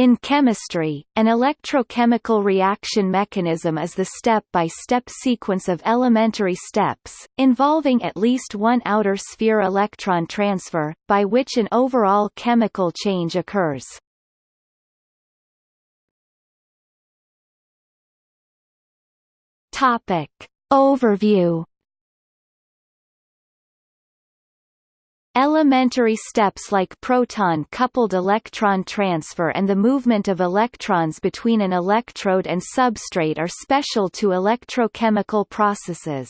In chemistry, an electrochemical reaction mechanism is the step-by-step -step sequence of elementary steps, involving at least one outer sphere electron transfer, by which an overall chemical change occurs. Topic. Overview Elementary steps like proton-coupled electron transfer and the movement of electrons between an electrode and substrate are special to electrochemical processes.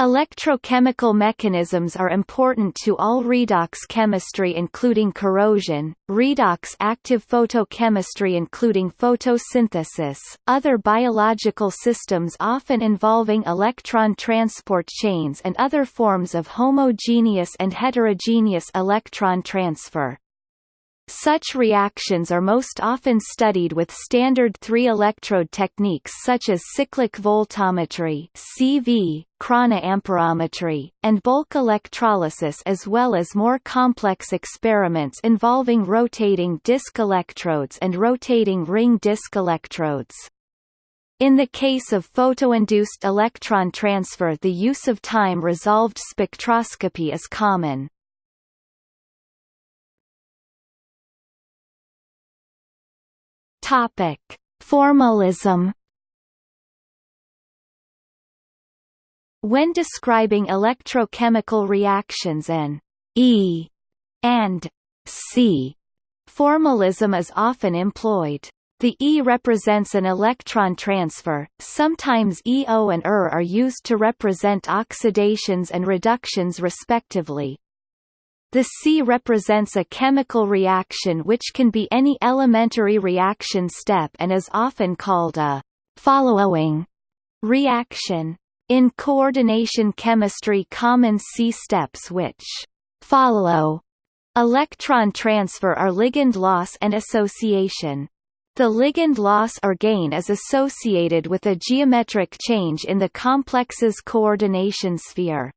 Electrochemical mechanisms are important to all redox chemistry including corrosion, redox active photochemistry including photosynthesis, other biological systems often involving electron transport chains and other forms of homogeneous and heterogeneous electron transfer. Such reactions are most often studied with standard three-electrode techniques such as cyclic voltammetry CV, chronoamperometry, and bulk electrolysis as well as more complex experiments involving rotating disk electrodes and rotating ring disk electrodes. In the case of photoinduced electron transfer the use of time-resolved spectroscopy is common. Topic: Formalism. When describing electrochemical reactions an E and C formalism is often employed. The E represents an electron transfer, sometimes EO and ER are used to represent oxidations and reductions respectively. The C represents a chemical reaction which can be any elementary reaction step and is often called a following reaction. In coordination chemistry common C steps which follow electron transfer are ligand loss and association. The ligand loss or gain is associated with a geometric change in the complex's coordination sphere.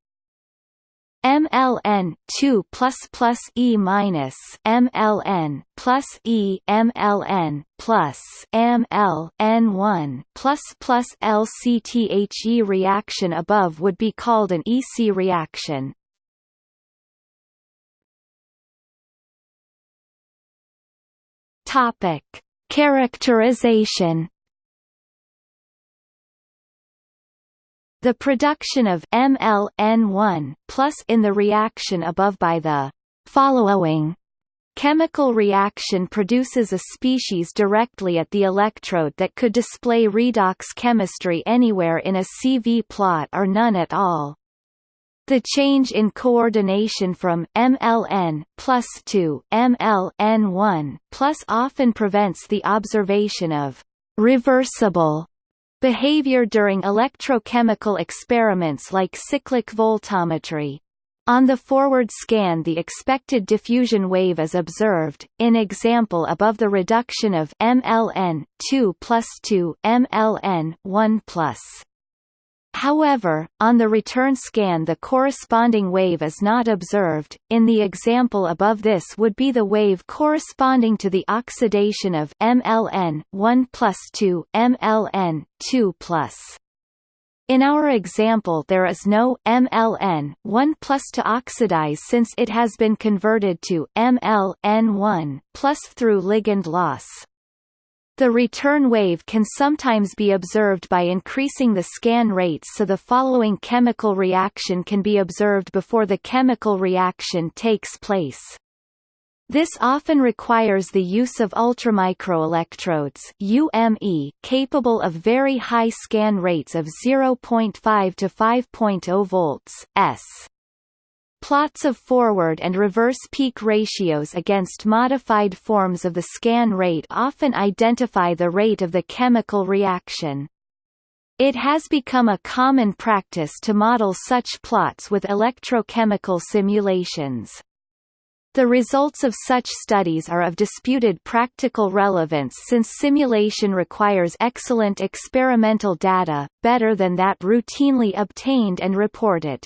MLN 2 plus plus E minus MLN plus E MLN plus MLN 1 plus plus LCTHE reaction above would be called an EC reaction. Topic Characterization The production of MLN1 plus in the reaction above by the following chemical reaction produces a species directly at the electrode that could display redox chemistry anywhere in a CV plot or none at all. The change in coordination from MLN plus to MLN1 plus often prevents the observation of reversible Behavior during electrochemical experiments like cyclic voltammetry. On the forward scan the expected diffusion wave is observed, in example above the reduction of MLN 2 plus 2 MLN 1 plus. However, on the return scan the corresponding wave is not observed. In the example above this would be the wave corresponding to the oxidation of MLN 1 plus 2 MLN 2 plus. In our example there is no MLN 1 plus to oxidize since it has been converted to MLN 1 plus through ligand loss. The return wave can sometimes be observed by increasing the scan rates so the following chemical reaction can be observed before the chemical reaction takes place. This often requires the use of ultramicroelectrodes UME capable of very high scan rates of 0.5 to 5.0 volts s. Plots of forward and reverse peak ratios against modified forms of the scan rate often identify the rate of the chemical reaction. It has become a common practice to model such plots with electrochemical simulations. The results of such studies are of disputed practical relevance since simulation requires excellent experimental data, better than that routinely obtained and reported.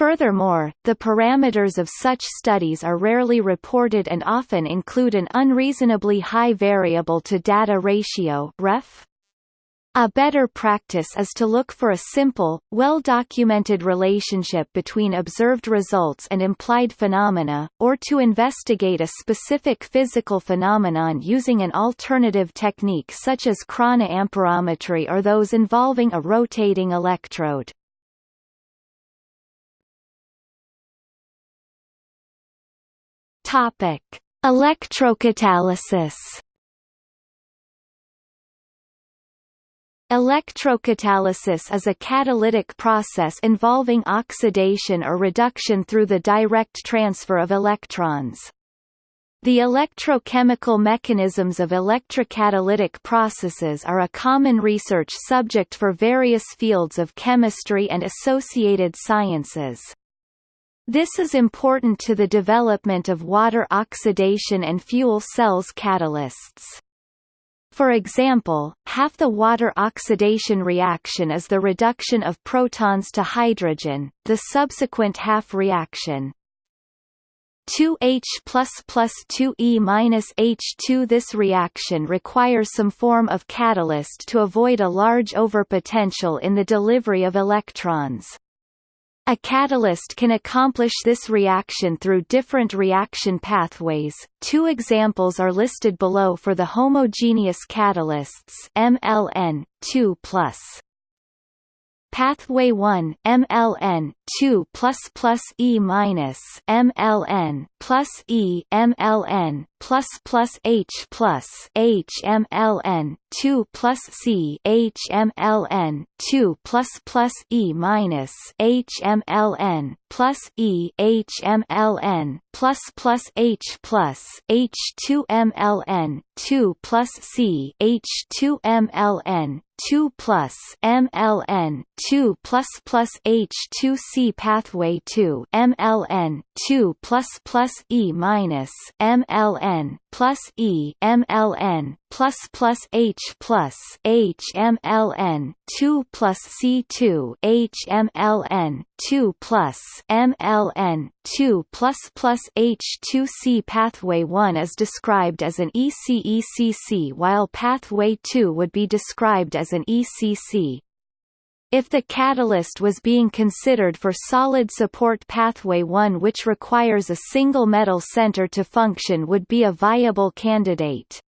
Furthermore, the parameters of such studies are rarely reported and often include an unreasonably high variable-to-data ratio ref. A better practice is to look for a simple, well-documented relationship between observed results and implied phenomena, or to investigate a specific physical phenomenon using an alternative technique such as chronoamperometry or those involving a rotating electrode. Topic: Electrocatalysis. Electrocatalysis is a catalytic process involving oxidation or reduction through the direct transfer of electrons. The electrochemical mechanisms of electrocatalytic processes are a common research subject for various fields of chemistry and associated sciences. This is important to the development of water oxidation and fuel cells catalysts. For example, half the water oxidation reaction is the reduction of protons to hydrogen, the subsequent half reaction 2H plus plus 2E minus H2 This reaction requires some form of catalyst to avoid a large overpotential in the delivery of electrons. A catalyst can accomplish this reaction through different reaction pathways. Two examples are listed below for the homogeneous catalysts MLN 2+. Pathway 1 MLN 2 plus plus E minus MLN plus E MLN plus plus H plus H MLN 2 plus C H MLN 2 plus plus E minus H MLN plus E H MLN plus plus H plus H 2 MLN 2 plus C H 2 MLN 2 plus MLN 2 plus plus H2C pathway 2 MLN 2 plus plus E minus MLN plus E MLN plus plus H plus H MLN two plus C two H MLN two plus MLN two plus plus H two C pathway one is described as an ECECC while pathway two would be described as an ECC. If the catalyst was being considered for solid support pathway 1 which requires a single metal center to function would be a viable candidate.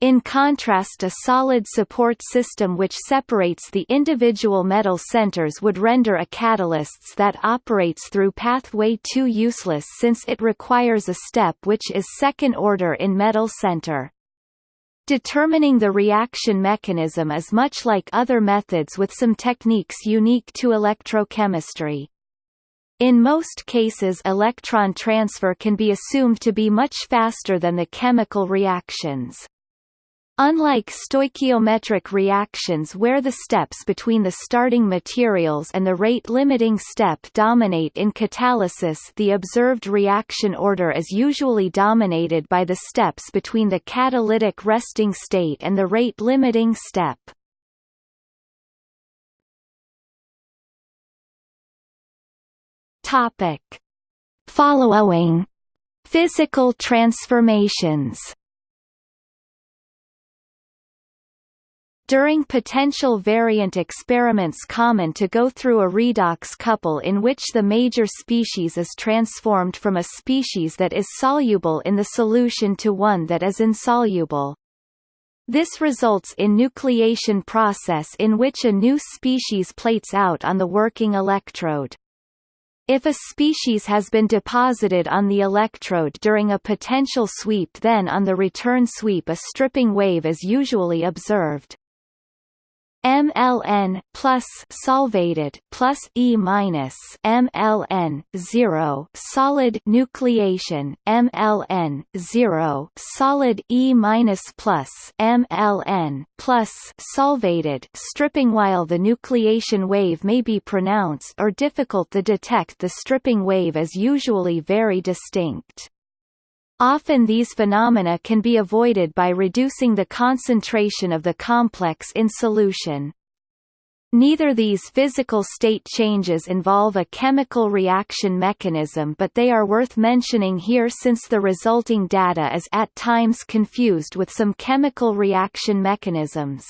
In contrast a solid support system which separates the individual metal centers would render a catalysts that operates through pathway 2 useless since it requires a step which is second order in metal center. Determining the reaction mechanism is much like other methods with some techniques unique to electrochemistry. In most cases electron transfer can be assumed to be much faster than the chemical reactions. Unlike stoichiometric reactions where the steps between the starting materials and the rate-limiting step dominate in catalysis the observed reaction order is usually dominated by the steps between the catalytic resting state and the rate-limiting step. Following Physical transformations During potential variant experiments common to go through a redox couple in which the major species is transformed from a species that is soluble in the solution to one that is insoluble. This results in nucleation process in which a new species plates out on the working electrode. If a species has been deposited on the electrode during a potential sweep then on the return sweep a stripping wave is usually observed. MLN plus solvated plus E minus MLN zero solid nucleation MLN zero solid E minus plus MLN plus solvated stripping while the nucleation wave may be pronounced or difficult to detect the stripping wave is usually very distinct. Often these phenomena can be avoided by reducing the concentration of the complex in solution. Neither these physical state changes involve a chemical reaction mechanism but they are worth mentioning here since the resulting data is at times confused with some chemical reaction mechanisms.